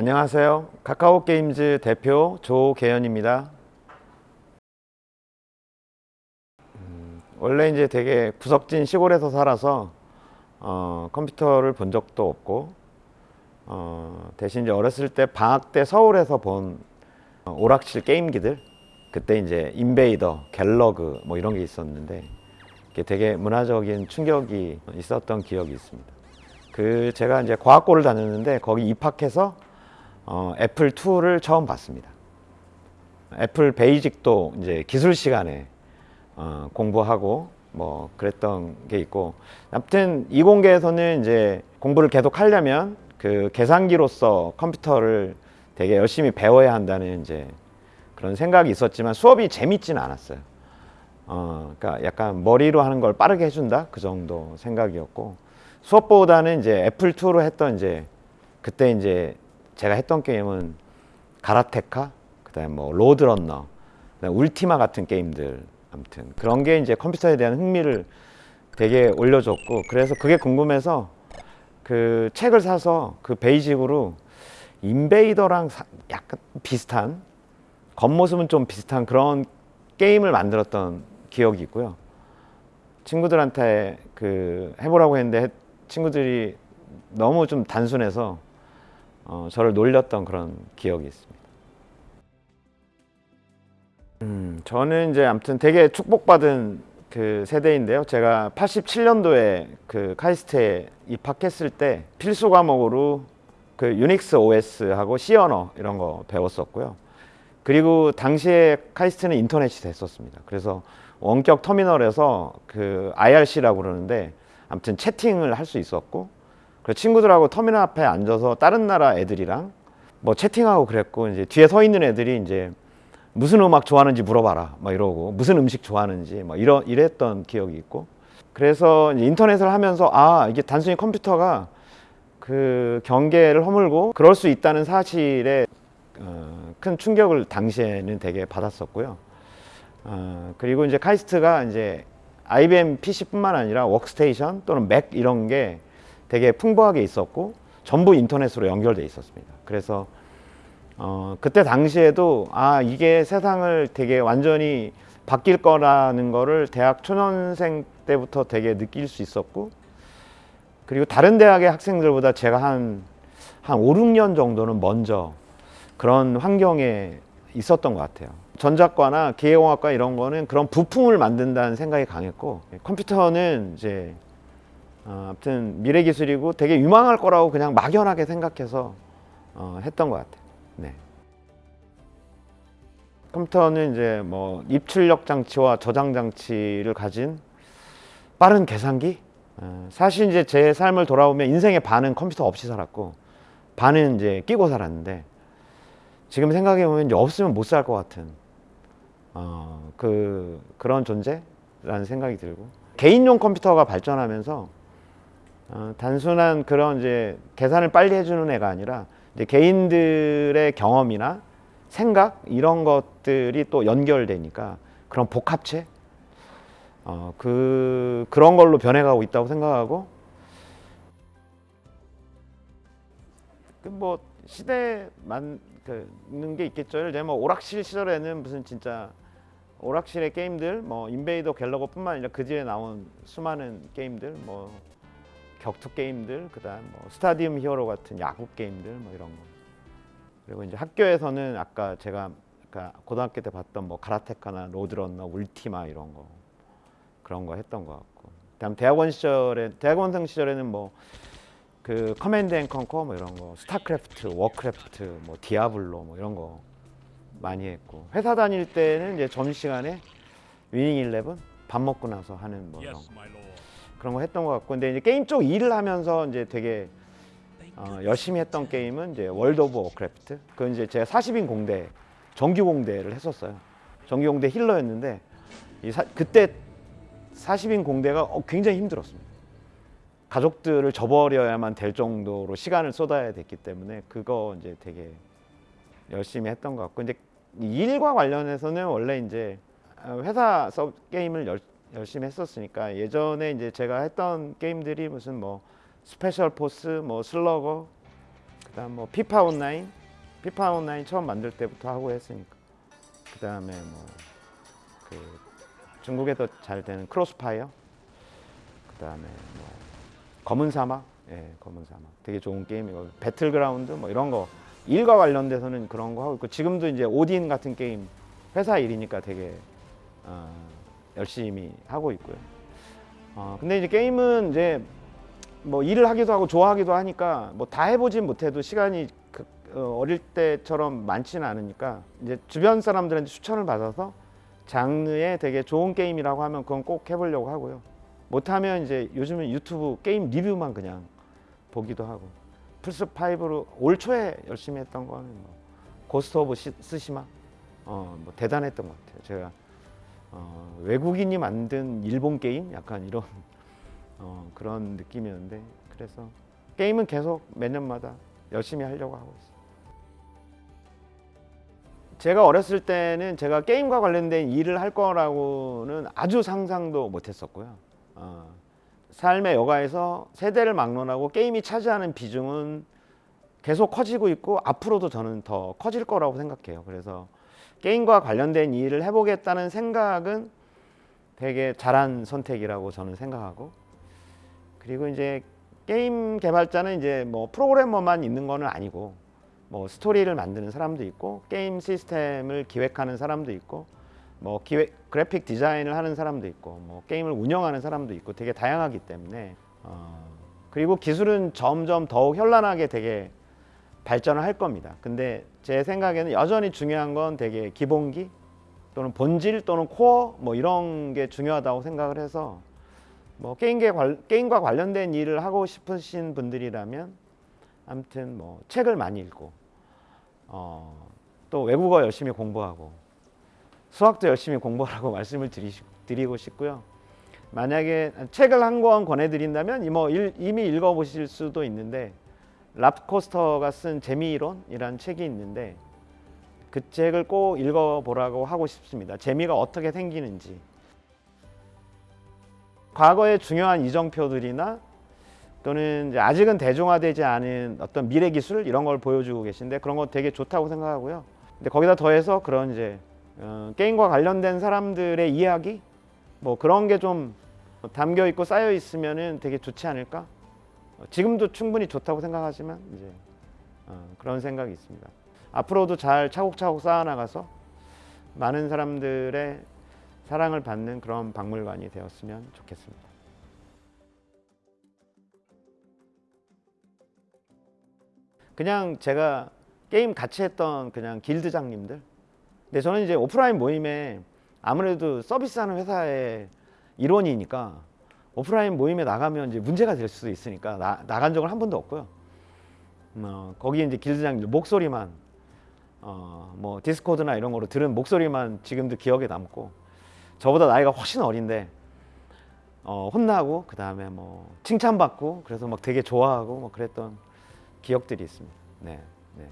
안녕하세요. 카카오 게임즈 대표 조계현입니다. 음, 원래 이제 되게 구석진 시골에서 살아서 어, 컴퓨터를 본 적도 없고 어, 대신 이제 어렸을 때 방학 때 서울에서 본 어, 오락실 게임기들 그때 이제 인베이더, 갤러그 뭐 이런 게 있었는데 되게 문화적인 충격이 있었던 기억이 있습니다. 그 제가 이제 과학고를 다녔는데 거기 입학해서 어, 애플 2를 처음 봤습니다. 애플 베이직도 이제 기술 시간에 어, 공부하고 뭐 그랬던 게 있고 아무튼 이공계에서는 이제 공부를 계속 하려면 그 계산기로서 컴퓨터를 되게 열심히 배워야 한다는 이제 그런 생각이 있었지만 수업이 재밌지는 않았어요. 어, 그러니까 약간 머리로 하는 걸 빠르게 해준다 그 정도 생각이었고 수업보다는 이제 애플 2로 했던 이제 그때 이제 제가 했던 게임은 가라테카 그다음에 뭐 로드런너 그다음에 울티마 같은 게임들 아무튼 그런 게 이제 컴퓨터에 대한 흥미를 되게 올려줬고 그래서 그게 궁금해서 그 책을 사서 그 베이직으로 인베이더랑 사- 약간 비슷한 겉모습은 좀 비슷한 그런 게임을 만들었던 기억이 있고요. 친구들한테 그 해보라고 했는데 해- 친구들이 너무 좀 단순해서 어, 저를 놀렸던 그런 기억이 있습니다. 음, 저는 이제 아무튼 되게 축복받은 그 세대인데요. 제가 87년도에 그 카이스트에 입학했을 때 필수 과목으로 그 유닉스 OS하고 C 언어 이런 거 배웠었고요. 그리고 당시에 카이스트는 인터넷이 됐었습니다. 그래서 원격 터미널에서 그 IRC라고 그러는데 아무튼 채팅을 할 수 있었고 그 친구들하고 터미널 앞에 앉아서 다른 나라 애들이랑 뭐 채팅하고 그랬고 이제 뒤에 서 있는 애들이 이제 무슨 음악 좋아하는지 물어봐라 막 이러고 무슨 음식 좋아하는지 막 이러 이랬던 기억이 있고 그래서 인터넷을 하면서 아 이게 단순히 컴퓨터가 그 경계를 허물고 그럴 수 있다는 사실에 어, 큰 충격을 당시에는 되게 받았었고요. 어, 그리고 이제 KAIST가 이제 IBM PC뿐만 아니라 워크스테이션 또는 Mac 이런 게 되게 풍부하게 있었고 전부 인터넷으로 연결돼 있었습니다. 그래서 어, 그때 당시에도 아 이게 세상을 되게 완전히 바뀔 거라는 거를 대학 초년생 때부터 되게 느낄 수 있었고 그리고 다른 대학의 학생들보다 제가 한, 한 5, 6년 정도는 먼저 그런 환경에 있었던 것 같아요. 전작과나 기계공학과 이런 거는 그런 부품을 만든다는 생각이 강했고 컴퓨터는 이제 어, 아무튼 미래 기술이고 되게 유망할 거라고 그냥 막연하게 생각해서 어, 했던 것 같아요. 네. 컴퓨터는 이제 뭐 입출력 장치와 저장 장치를 가진 빠른 계산기. 어, 사실 이제 제 삶을 돌아보면 인생의 반은 컴퓨터 없이 살았고 반은 이제 끼고 살았는데 지금 생각해 보면 이제 없으면 못 살 것 같은 어, 그 그런 존재라는 생각이 들고 개인용 컴퓨터가 발전하면서 어, 단순한 그런 이제 계산을 빨리 해주는 애가 아니라 이제 개인들의 경험이나 생각 이런 것들이 또 연결되니까 그런 복합체 어, 그 그런 걸로 변해가고 있다고 생각하고 그뭐 시대만 그 있는 게 있겠죠. 예를 뭐 오락실 시절에는 무슨 진짜 오락실의 게임들 뭐 인베이더 갤러거뿐만 아니라 그 뒤에 나온 수많은 게임들 뭐 격투 게임들 그다음 뭐 스타디움 히어로 같은 야구 게임들 뭐 이런 거. 그리고 이제 학교에서는 아까 제가 아까 고등학교 때 봤던 뭐 Karateka나 Lode Runner Ultima 이런 거 그런 거 했던 것 같고. 그다음 대학원 시절에 대학원생 시절에는 뭐 그 Command & Conquer 뭐 이런 거 StarCraft Warcraft 뭐 Diablo 뭐 이런 거 많이 했고. 회사 다닐 때는 이제 점심시간에 Winning Eleven 밥 먹고 나서 하는 뭐 이런 거 그런 거 했던 것 같고 근데 이제 게임 쪽 일을 하면서 이제 되게 어, 열심히 했던 게임은 이제 World of Warcraft 그건 이제 제가 40인 공대 정규 공대를 했었어요. 정규 공대 healer였는데 이 사- 그때 40인 공대가 어, 굉장히 힘들었습니다. 가족들을 저버려야만 될 정도로 시간을 쏟아야 됐기 때문에 그거 이제 되게 열심히 했던 것 같고 이제 이 일과 관련해서는 원래 이제 어, 회사 서 게임을 열, 열심히 했었으니까 예전에 이제 제가 했던 게임들이 무슨 뭐 Special Force, 뭐 Slugger, 일단 뭐 FIFA Online, FIFA Online 처음 만들 때부터 하고 했으니까. 그 다음에 뭐 그 중국에서 잘 되는 CrossFire. 그 다음에 뭐 검은 사막, 예, 검은 사막. 되게 좋은 게임이고 Battlegrounds 뭐 이런 거 일과 관련돼서는 그런 거 하고 있고 지금도 이제 Odin 같은 게임 회사 일이니까 되게 어, 열심히 하고 있고요. 어, 근데 이제 게임은 이제 뭐 일을 하기도 하고 좋아하기도 하니까 뭐 다 해보진 못해도 시간이 그, 어, 어릴 때처럼 많지는 않으니까 이제 주변 사람들한테 추천을 받아서 장르에 되게 좋은 게임이라고 하면 그건 꼭 해보려고 하고요. 못하면 이제 요즘은 유튜브 게임 리뷰만 그냥 보기도 하고 플스 5로 올 초에 열심히 했던 거는 뭐 Ghost of 시- Tsushima 어 뭐 대단했던 것 같아요. 제가 어, 외국인이 만든 일본 게임 약간 이런 어, 그런 느낌이었는데 그래서 게임은 계속 매년마다 열심히 하려고 하고 있어요. 제가 어렸을 때는 제가 게임과 관련된 일을 할 거라고는 아주 상상도 못했었고요. 어, 삶의 여가에서 세대를 막론하고 게임이 차지하는 비중은 계속 커지고 있고 앞으로도 저는 더 커질 거라고 생각해요. 그래서 게임과 관련된 일을 해보겠다는 생각은 되게 잘한 선택이라고 저는 생각하고 그리고 이제 게임 개발자는 이제 뭐 프로그래머만 있는 거는 아니고 뭐 스토리를 만드는 사람도 있고 게임 시스템을 기획하는 사람도 있고 뭐 기획 그래픽 디자인을 하는 사람도 있고 뭐 게임을 운영하는 사람도 있고 되게 다양하기 때문에 어 그리고 기술은 점점 더욱 현란하게 되게 발전을 할 겁니다. 근데 제 생각에는 여전히 중요한 건 되게 기본기 또는 본질 또는 코어 뭐 이런 게 중요하다고 생각을 해서 뭐 게임계 관, 게임과 관련된 일을 하고 싶으신 분들이라면 아무튼 뭐 책을 많이 읽고 어, 또 외국어 열심히 공부하고 수학도 열심히 공부하라고 말씀을 드리, 드리고 싶고요. 만약에 책을 한 권 권해드린다면 이뭐 일- 이미 읽어보실 수도 있는데 랍코스터가 쓴 재미이론이라는 책이 있는데 그 책을 꼭 읽어보라고 하고 싶습니다. 재미가 어떻게 생기는지 과거의 중요한 이정표들이나 또는 아직은 대중화되지 않은 어떤 미래 기술 이런 걸 보여주고 계신데 그런 거 되게 좋다고 생각하고요. 근데 거기다 더해서 그런 이제 어, 게임과 관련된 사람들의 이야기 뭐 그런 게 좀 담겨 있고 쌓여 있으면은 되게 좋지 않을까? 어, 지금도 충분히 좋다고 생각하지만 이제 어, 그런 생각이 있습니다. 앞으로도 잘 차곡차곡 쌓아나가서 많은 사람들의 사랑을 받는 그런 박물관이 되었으면 좋겠습니다. 그냥 제가 게임 같이 했던 그냥 길드장님들. 근데 저는 이제 오프라인 모임에 아무래도 서비스하는 회사의 일원이니까 오프라인 모임에 나가면 이제 문제가 될 수도 있으니까 나, 나간 적은 한 번도 없고요. 어, 거기 이제 길드장님들 목소리만 어, 뭐 디스코드나 이런 거로 들은 목소리만 지금도 기억에 남고 저보다 나이가 훨씬 어린데 어, 혼나고 그 다음에 뭐 칭찬받고 그래서 막 되게 좋아하고 뭐 그랬던 기억들이 있습니다. 네, 네.